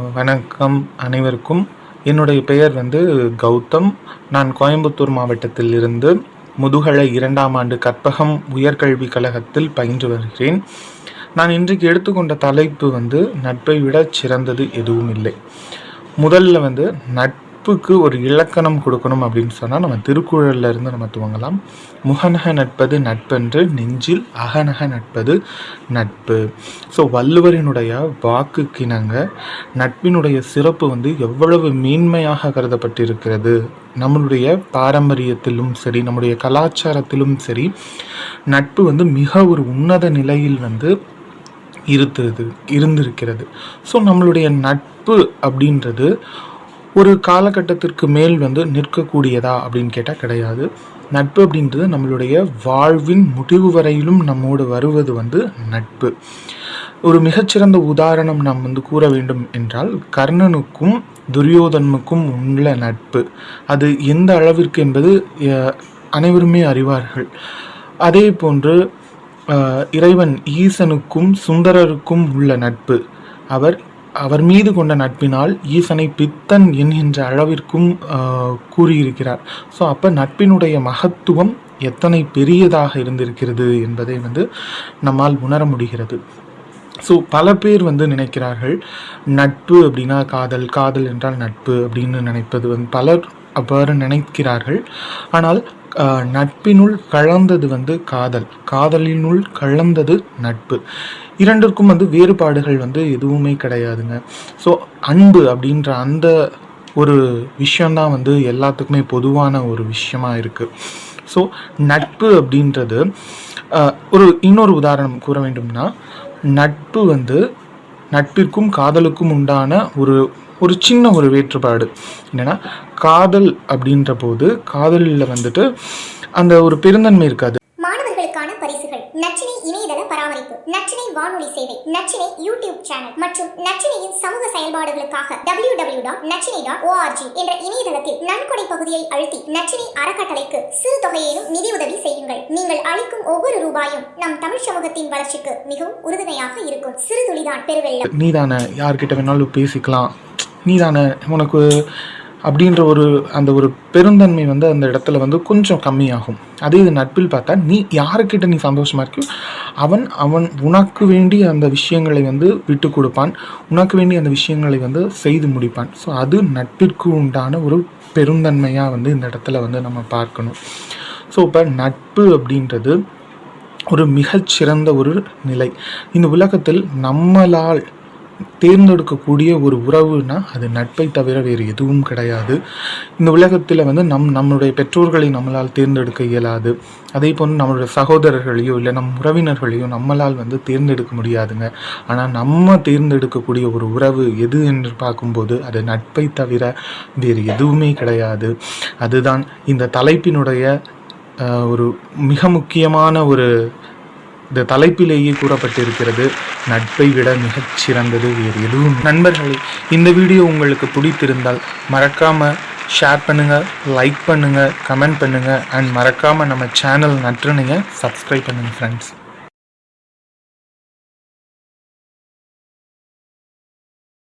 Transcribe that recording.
வணக்கம் அனைவருக்கும். என்னுடைய பெயர் வந்து கௌதம். நான் கோயம்புத்தூர் மாவட்டத்தில் இருந்து முதுகலை இரண்டாம் ஆண்டு கற்பகம் உயர்கல்விக் கழகத்தில் பயின்று வருகிறேன். நான் இன்றைக்கு எடுத்துக்கொண்ட தலைப்பு வந்து நட்பை விட சிறந்தது எதுவும் இல்லை. முதல்ல வந்து நட்புக்கு ஒரு இலக்கணம் கொடுக்கணும் அப்படின்னு சொன்னால் நம்ம திருக்குறளில் இருந்து நம்ம துவங்கலாம். முகநக நட்பது நட்பென்று நெஞ்சில் அகநக நட்பது நட்பு. ஸோ வள்ளுவரினுடைய வாக்குக்கிணங்க நட்பினுடைய சிறப்பு வந்து எவ்வளவு மேன்மையாக கருதப்பட்டிருக்கிறது. நம்மளுடைய பாரம்பரியத்திலும் சரி நம்முடைய கலாச்சாரத்திலும் சரி நட்பு வந்து மிக ஒரு உன்னத நிலையில் வந்து இருந்தது இருந்திருக்கிறது. ஸோ நம்மளுடைய நட்பு அப்படின்றது ஒரு காலகட்டத்திற்கு மேல் வந்து நிற்கக்கூடியதா அப்படின்னு கேட்டால் கிடையாது. நட்பு அப்படின்றது நம்மளுடைய வாழ்வின் முடிவு வரையிலும் நம்மோடு வருவது வந்து நட்பு. ஒரு மிகச்சிறந்த உதாரணம் நாம் வந்து கூற வேண்டும் என்றால் கர்ணனுக்கும் துரியோதனுக்கும் உள்ள நட்பு. அது எந்த அளவிற்கு என்பது அனைவருமே அறிவார்கள். அதே போன்று இறைவன் ஈசனுக்கும் சுந்தரருக்கும் உள்ள நட்பு. அவர் அவர் மீது கொண்ட நட்பினால் ஈசனை பித்தன் என்கின்ற அளவிற்கும் கூறியிருக்கிறார். ஸோ அப்போ நட்பினுடைய மகத்துவம் எத்தனை பெரியதாக இருந்திருக்கிறது என்பதை வந்து நம்மால் உணர முடிகிறது. ஸோ பல பேர் வந்து நினைக்கிறார்கள் நட்பு அப்படின்னா காதல் காதல் என்றால் நட்பு அப்படின்னு நினைப்பது வந்து பலர் அவ்வாறு நினைக்கிறார்கள். ஆனால் நட்பினுள் கலந்தது வந்து காதல். காதலினுள் கலந்தது நட்பு. இரண்டிற்கும் வந்து வேறுபாடுகள் வந்து எதுவுமே கிடையாதுங்க. ஸோ அன்பு அப்படின்ற அந்த ஒரு விஷயந்தான் வந்து எல்லாத்துக்குமே பொதுவான ஒரு விஷயமா இருக்குது ஸோ நட்பு அப்படின்றது ஒரு இன்னொரு உதாரணம் கூற வேண்டும்னா நட்பு வந்து நட்பிற்கும் காதலுக்கும் உண்டான ஒரு ஒரு சின்ன ஒரு வேற்றுப்பாடு என்னன்னா காதல் அப்படின்ற போது காதலில் வந்துட்டு அந்த ஒரு பெருந்தன்மை இருக்காது. மாணவர்களுக்கான பரிசுகள். நச்சினை இணையதள பராமரிப்பு. நச்சினை வானொலி சேவை. Nachchinai YouTube channel. மற்றும் நச்சினையின் சமூக செயல்பாடுகளுக்காக W W dot நச்சினை dot O R G என்ற இணையதளத்தில் நன்கொடை பகுதியை அழுத்தி நச்சினை அறக்கட்டளைக்கு சிறு தொகையிலும் நிதியுதவி செய்யுங்கள். நீங்கள் அளிக்கும் ஒவ்வொரு ரூபாயும் நம் தமிழ் சமூகத்தின் வளர்ச்சிக்கு மிகவும் உறுதுணையாக இருக்கும். சிறு துளிதான் பெருவெள்ளம். நீ தானே யார்கிட்ட வேணாலும் பேசிக்கலாம். நீ தானே உனக்கு அப்படின்ற ஒரு அந்த ஒரு பெருந்தன்மை வந்து அந்த இடத்துல வந்து கொஞ்சம் கம்மியாகும். அதே இது நட்பில் பார்த்தா நீ யாருக்கிட்ட நீ சந்தோஷமாக இருக்கியோ அவன் அவன் உனக்கு வேண்டி அந்த விஷயங்களை வந்து விட்டு கொடுப்பான். உனக்கு வேண்டி அந்த விஷயங்களை வந்து செய்து முடிப்பான். ஸோ அது நட்பிற்கு உண்டான ஒரு பெருந்தன்மையாக வந்து இந்த இடத்துல வந்து நம்ம பார்க்கணும். ஸோ இப்போ நட்பு அப்படின்றது ஒரு மிகச்சிறந்த ஒரு நிலை. இந்த உலகத்தில் நம்மளால் தேர்ந்தெடுக்கக்கூடிய ஒரு உறவுனா அது நட்பை தவிர வேறு எதுவும் கிடையாது. இந்த உலகத்தில் வந்து நம் நம்மளுடைய பெற்றோர்களை நம்மளால் தேர்ந்தெடுக்க இயலாது. அதே போன்று நம்மளுடைய சகோதரர்களையோ இல்லை நம் உறவினர்களையோ நம்மளால் வந்து தேர்ந்தெடுக்க முடியாதுங்க. ஆனால் நம்ம தேர்ந்தெடுக்கக்கூடிய ஒரு உறவு எது என்று பார்க்கும்போது அது நட்பை தவிர வேறு எதுவுமே கிடையாது. அதுதான் இந்த தலைப்பினுடைய ஒரு மிக முக்கியமான ஒரு இந்த தலைப்பிலேயே கூறப்பட்டிருக்கிறது நட்பை விட மிகச் சிறந்தது வேறு எதுவும் நண்பர்களே இந்த வீடியோ உங்களுக்கு பிடித்திருந்தால் மறக்காமல் ஷேர் பண்ணுங்கள் லைக் பண்ணுங்கள் கமெண்ட் பண்ணுங்கள் அண்ட் மறக்காமல் நம்ம சேனல் நற்றினையை சப்ஸ்கிரைப் பண்ணுங்கள் ஃப்ரெண்ட்ஸ்